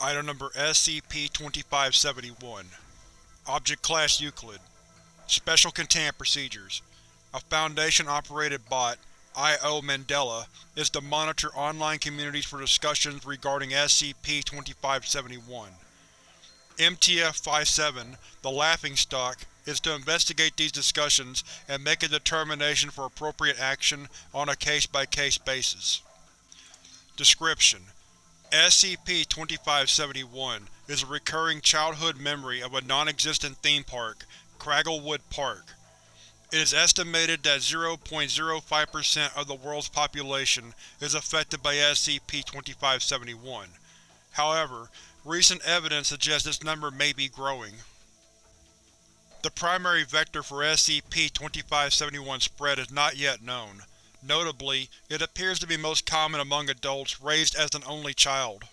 Item Number SCP-2571 Object Class Euclid Special Containment Procedures A Foundation-operated bot, I.O. Mandela, is to monitor online communities for discussions regarding SCP-2571. MTF-57, the Laughingstock, is to investigate these discussions and make a determination for appropriate action on a case-by-case basis. Description: SCP-2571 is a recurring childhood memory of a non-existent theme park, Cragglewood Park. It is estimated that 0.05% of the world's population is affected by SCP-2571. However, recent evidence suggests this number may be growing. The primary vector for SCP-2571 spread is not yet known. Notably, it appears to be most common among adults raised as an only child.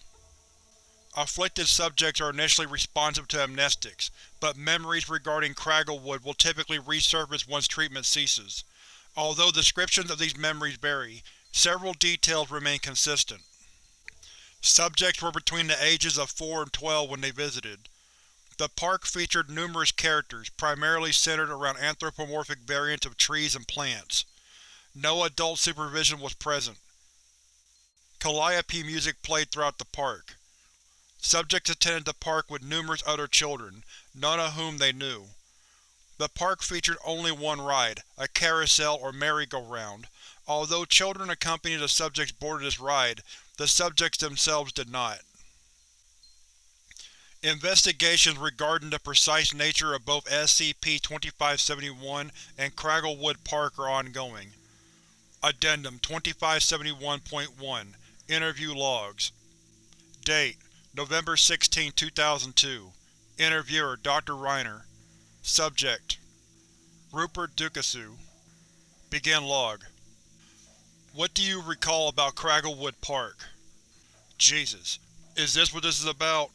Afflicted subjects are initially responsive to amnestics, but memories regarding Cragglewood will typically resurface once treatment ceases. Although descriptions of these memories vary, several details remain consistent. Subjects were between the ages of 4 and 12 when they visited. The park featured numerous characters, primarily centered around anthropomorphic variants of trees and plants. No adult supervision was present. Calliope music played throughout the park. Subjects attended the park with numerous other children, none of whom they knew. The park featured only one ride, a carousel or merry-go-round. Although children accompanied the subjects boarded this ride, the subjects themselves did not. Investigations regarding the precise nature of both SCP-2571 and Cragglewood Park are ongoing. Addendum 2571.1 Interview Logs Date: November 16, 2002 Interviewer: Dr. Rayner Subject: Rupert Dukasu Begin log What do you recall about Cragglewood Park? Jesus. Is this what this is about?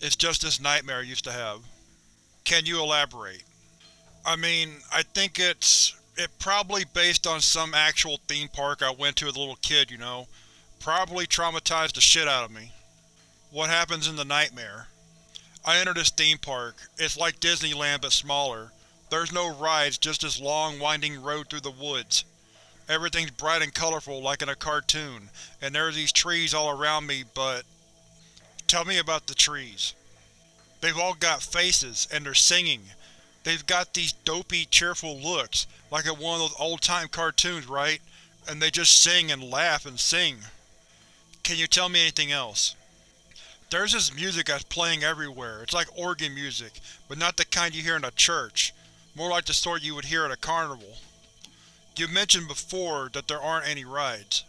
It's just this nightmare I used to have. Can you elaborate? I mean, I think it's it probably based on some actual theme park I went to as a little kid, you know. Probably traumatized the shit out of me. What happens in the nightmare? I enter this theme park. It's like Disneyland but smaller. There's no rides, just this long, winding road through the woods. Everything's bright and colorful like in a cartoon, and there are these trees all around me, but… Tell me about the trees. They've all got faces, and they're singing. They've got these dopey, cheerful looks, like in one of those old-time cartoons, right? And they just sing and laugh and sing. Can you tell me anything else? There's this music that's playing everywhere. It's like organ music, but not the kind you hear in a church. More like the sort you would hear at a carnival. You mentioned before that there aren't any rides.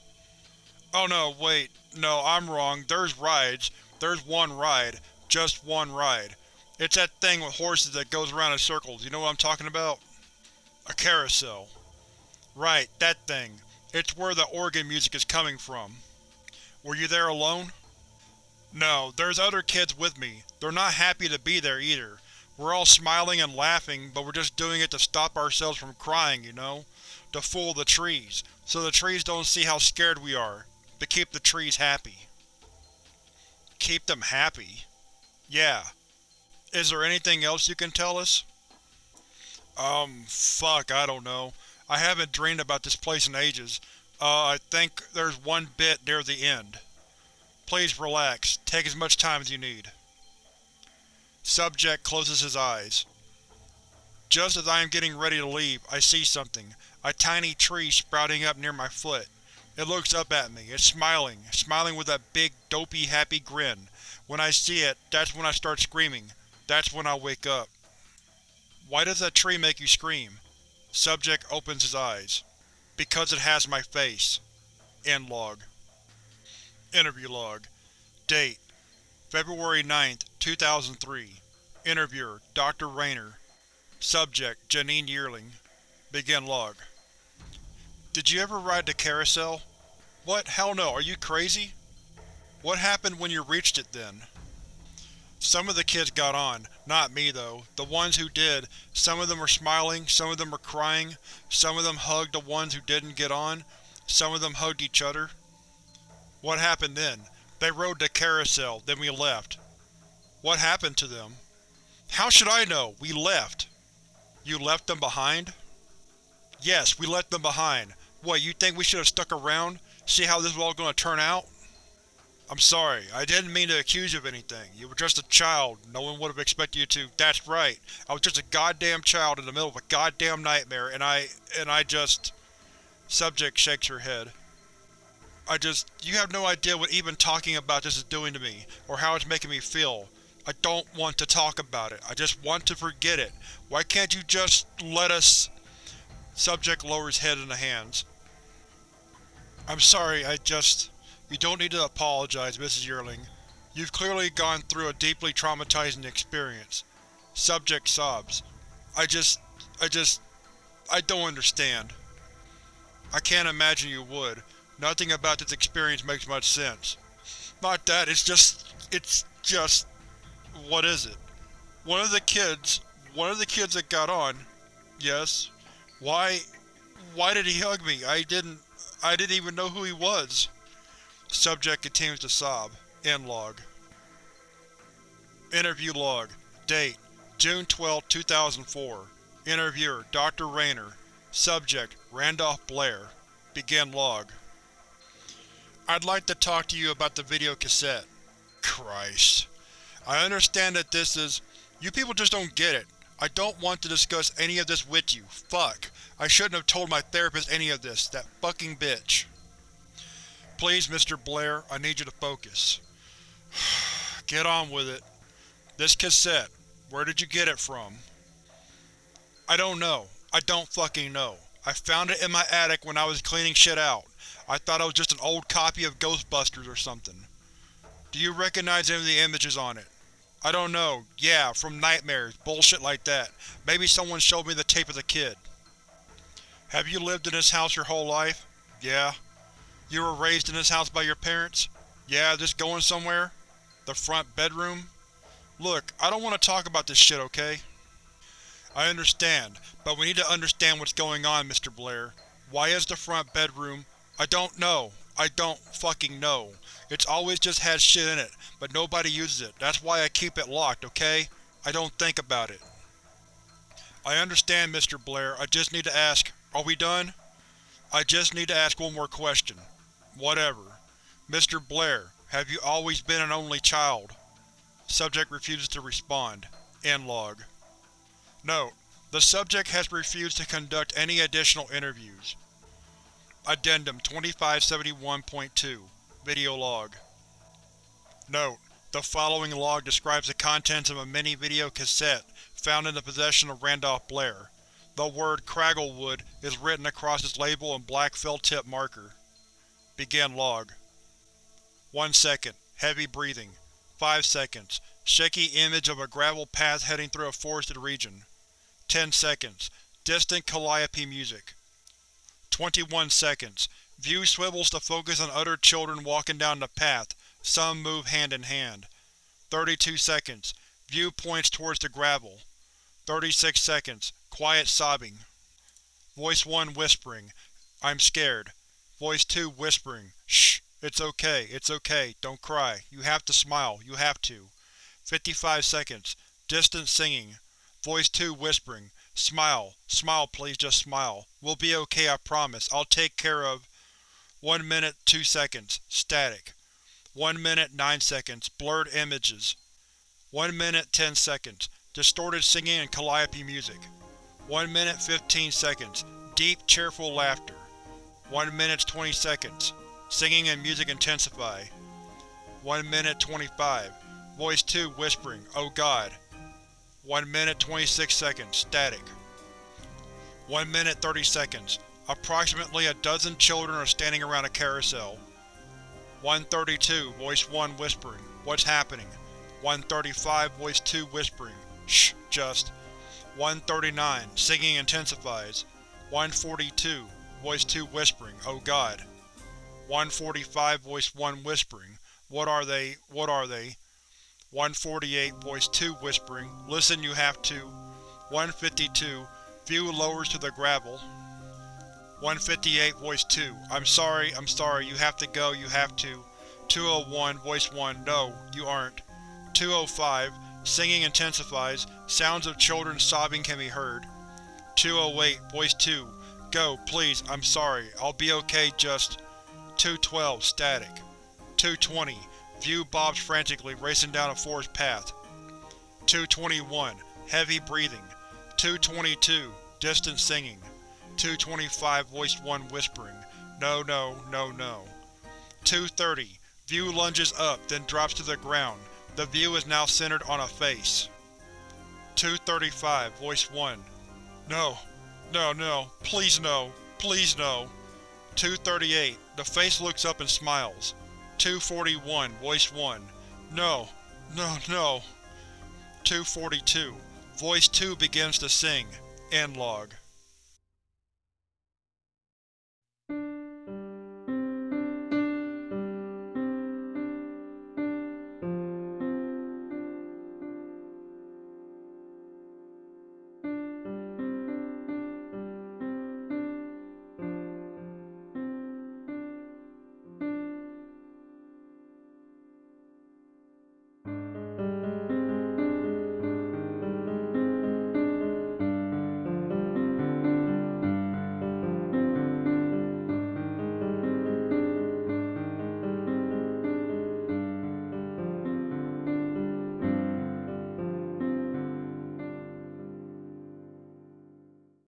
Oh no, wait. No, I'm wrong. There's rides. There's one ride. Just one ride. It's that thing with horses that goes around in circles, you know what I'm talking about? A carousel. Right, that thing. It's where the organ music is coming from. Were you there alone? No, there's other kids with me. They're not happy to be there either. We're all smiling and laughing, but we're just doing it to stop ourselves from crying, you know? To fool the trees, so the trees don't see how scared we are. To keep the trees happy. Keep them happy? Yeah. Is there anything else you can tell us? Um, fuck, I don't know. I haven't dreamed about this place in ages. Uh, I think there's one bit near the end. Please relax. Take as much time as you need. Subject closes his eyes. Just as I am getting ready to leave, I see something. A tiny tree sprouting up near my foot. It looks up at me. It's smiling, smiling with that big, dopey, happy grin. When I see it, that's when I start screaming. That's when I wake up. Why does that tree make you scream? Subject opens his eyes. Because it has my face. End log. Interview log. Date: February 9, 2003 Interviewer: Dr. Rayner. Subject: Janine Yearling Begin log. Did you ever ride the carousel? What? Hell no, are you crazy? What happened when you reached it then? Some of the kids got on. Not me, though. The ones who did, some of them were smiling, some of them were crying, some of them hugged the ones who didn't get on, some of them hugged each other. What happened then? They rode the carousel, then we left. What happened to them? How should I know? We left. You left them behind? Yes, we left them behind. What, you think we should have stuck around? See how this was all going to turn out? I'm sorry, I didn't mean to accuse you of anything. You were just a child, no one would have expected you to- That's right, I was just a goddamn child in the middle of a goddamn nightmare, and I… and I just… Subject shakes her head. I just… you have no idea what even talking about this is doing to me, or how it's making me feel. I don't want to talk about it, I just want to forget it. Why can't you just… let us… Subject lowers head in the hands. I'm sorry, I just… You don't need to apologize, Mrs. Yearling. You've clearly gone through a deeply traumatizing experience. Subject sobs. I just… I just… I don't understand. I can't imagine you would. Nothing about this experience makes much sense. Not that, it's just… it's just… What is it? One of the kids… one of the kids that got on… Yes? Why… why did he hug me? I didn't… I didn't even know who he was. Subject continues to sob. End log. Interview log. Date: June 12, 2004. Interviewer: Dr. Rayner. Subject: Randolph Blair. Begin log. I'd like to talk to you about the video cassette. Christ. I understand that this is… You people just don't get it. I don't want to discuss any of this with you. Fuck. I shouldn't have told my therapist any of this, that fucking bitch. Please, Mr. Blair, I need you to focus. Get on with it. This cassette, where did you get it from? I don't know. I don't fucking know. I found it in my attic when I was cleaning shit out. I thought it was just an old copy of Ghostbusters or something. Do you recognize any of the images on it? I don't know. Yeah, from nightmares, bullshit like that. Maybe someone showed me the tape of the kid. Have you lived in this house your whole life? Yeah. You were raised in this house by your parents? Yeah, just going somewhere? The front bedroom? Look, I don't want to talk about this shit, okay? I understand, but we need to understand what's going on, Mr. Blair. Why is the front bedroom… I don't know. I don't fucking know. It's always just had shit in it, but nobody uses it. That's why I keep it locked, okay? I don't think about it. I understand, Mr. Blair. I just need to ask, are we done? I just need to ask one more question. Whatever. Mr. Blair, have you always been an only child? Subject refuses to respond. End log. Note: The subject has refused to conduct any additional interviews. Addendum 2571.2 Video log. Note: The following log describes the contents of a mini-video cassette found in the possession of Randolph Blair. The word Cragglewood is written across its label in black felt-tip marker. Begin log. 1 second. Heavy breathing. 5 seconds. Shaky image of a gravel path heading through a forested region. 10 seconds. Distant calliope music. 21 seconds. View swivels to focus on other children walking down the path, some move hand in hand. 32 seconds. View points towards the gravel. 36 seconds. Quiet sobbing. Voice 1 whispering, I'm scared. Voice 2 whispering, Shh, it's okay, it's okay, don't cry, you have to smile, you have to. 55 seconds. Distant singing. Voice 2 whispering, Smile, smile please just smile. We'll be okay I promise, I'll take care of… 1 minute 2 seconds. Static. 1 minute 9 seconds. Blurred images. 1 minute 10 seconds. Distorted singing and calliope music. 1 minute 15 seconds. Deep, cheerful laughter. 1 minute 20 seconds. Singing and music intensify. 1 minute 25. Voice 2 whispering, Oh God. 1 minute 26 seconds. Static. 1 minute 30 seconds. Approximately a dozen children are standing around a carousel. 132. Voice 1 whispering, What's happening? 135. Voice 2 whispering, Shh, just. 139. Singing intensifies. 142. Voice 2 whispering, Oh God. 145. Voice 1 whispering, What are they, what are they? 148. Voice 2 whispering, Listen you have to. 152. View lowers to the gravel. 158. Voice 2, I'm sorry, I'm sorry, you have to go, you have to. 201. Voice 1, No, you aren't. 205. Singing intensifies. Sounds of children sobbing can be heard. 208. Voice 2. Go, please, I'm sorry. I'll be okay, just… 212. Static. 220. View bobs frantically, racing down a forest path. 221. Heavy breathing. 222. Distant singing. 225. Voice 1 whispering. No, no, no, no. 230. View lunges up, then drops to the ground. The view is now centered on a face. 235. Voice 1. No. No, no. Please no. Please no. 238. The face looks up and smiles. 241. Voice 1. No. No, no. 242. Voice 2 begins to sing. End log.